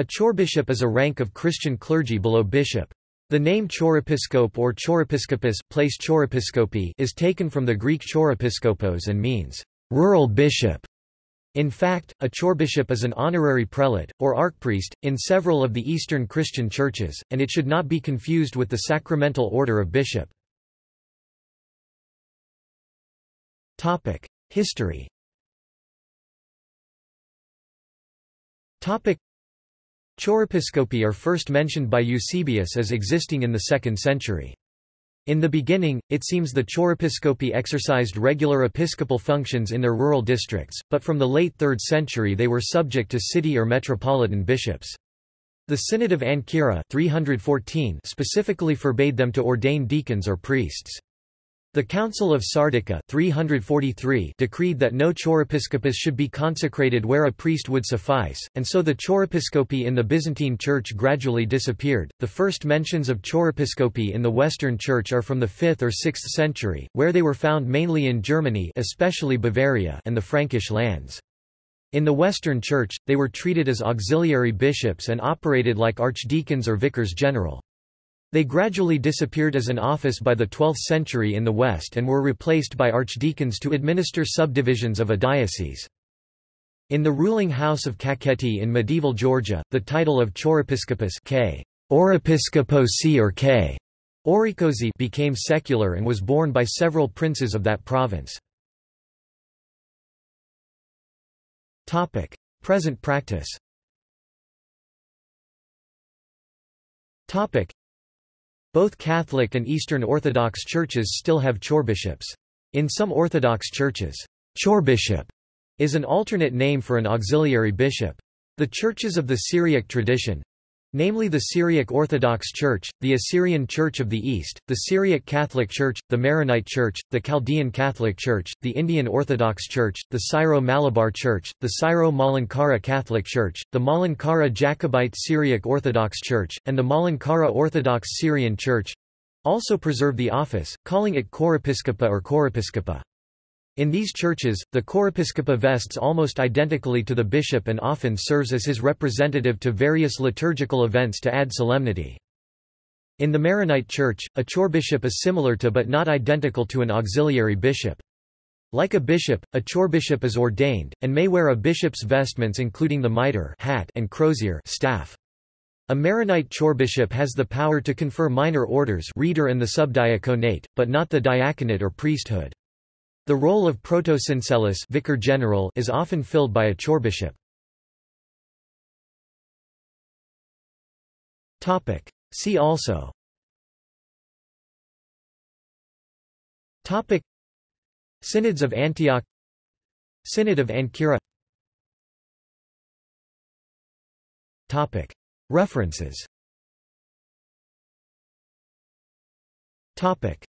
A chorbishop is a rank of Christian clergy below bishop. The name chorepiscope or chorepiscopus place chorepiscopi is taken from the Greek chorepiskopos and means rural bishop. In fact, a chorbishop is an honorary prelate, or archpriest, in several of the Eastern Christian churches, and it should not be confused with the sacramental order of bishop. History Chorepiscopi are first mentioned by Eusebius as existing in the 2nd century. In the beginning, it seems the chorepiscopi exercised regular episcopal functions in their rural districts, but from the late 3rd century they were subject to city or metropolitan bishops. The Synod of Ancyra 314 specifically forbade them to ordain deacons or priests. The Council of Sardica 343 decreed that no chorepiscopus should be consecrated where a priest would suffice, and so the chorepiscopi in the Byzantine Church gradually disappeared. The first mentions of chorepiscopi in the Western Church are from the 5th or 6th century, where they were found mainly in Germany, especially Bavaria, and the Frankish lands. In the Western Church, they were treated as auxiliary bishops and operated like archdeacons or vicars general. They gradually disappeared as an office by the 12th century in the West and were replaced by archdeacons to administer subdivisions of a diocese. In the ruling house of Kakheti in medieval Georgia, the title of chorepiscopus K. Or K. Orikosi became secular and was borne by several princes of that province. Present practice both Catholic and Eastern Orthodox churches still have chorbishops. In some Orthodox churches, chorbishop is an alternate name for an auxiliary bishop. The churches of the Syriac tradition, namely the Syriac Orthodox Church, the Assyrian Church of the East, the Syriac Catholic Church, the Maronite Church, the Chaldean Catholic Church, the Indian Orthodox Church, the Syro-Malabar Church, the Syro-Malankara Catholic Church, the Malankara Jacobite Syriac Orthodox Church, and the Malankara Orthodox Syrian Church also preserve the office, calling it chorepiscopa or chorepiscopa. In these churches, the chorepiscopa vests almost identically to the bishop and often serves as his representative to various liturgical events to add solemnity. In the Maronite Church, a chorbishop is similar to but not identical to an auxiliary bishop. Like a bishop, a chorbishop is ordained, and may wear a bishop's vestments including the mitre hat and crozier staff. A Maronite chorbishop has the power to confer minor orders reader and the subdiaconate, but not the diaconate or priesthood. The role of protosyncellus vicar general is often filled by a chorbishop. Topic. See also Topic. Synods of Antioch Synod of Ancyra Topic. References Topic.